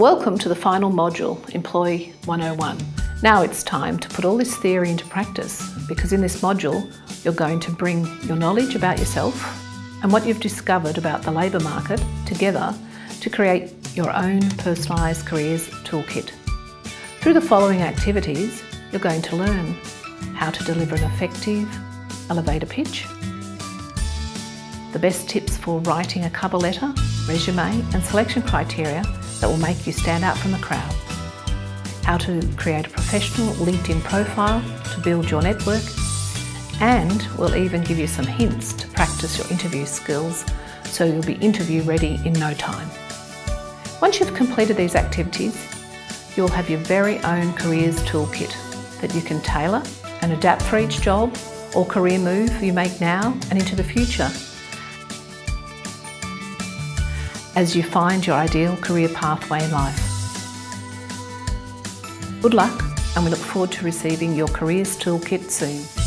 Welcome to the final module, Employee 101. Now it's time to put all this theory into practice because in this module you're going to bring your knowledge about yourself and what you've discovered about the labour market together to create your own personalised careers toolkit. Through the following activities, you're going to learn how to deliver an effective elevator pitch, the best tips for writing a cover letter, resume and selection criteria that will make you stand out from the crowd, how to create a professional LinkedIn profile to build your network, and we'll even give you some hints to practice your interview skills so you'll be interview ready in no time. Once you've completed these activities, you'll have your very own careers toolkit that you can tailor and adapt for each job or career move you make now and into the future as you find your ideal career pathway in life. Good luck and we look forward to receiving your Careers Toolkit soon.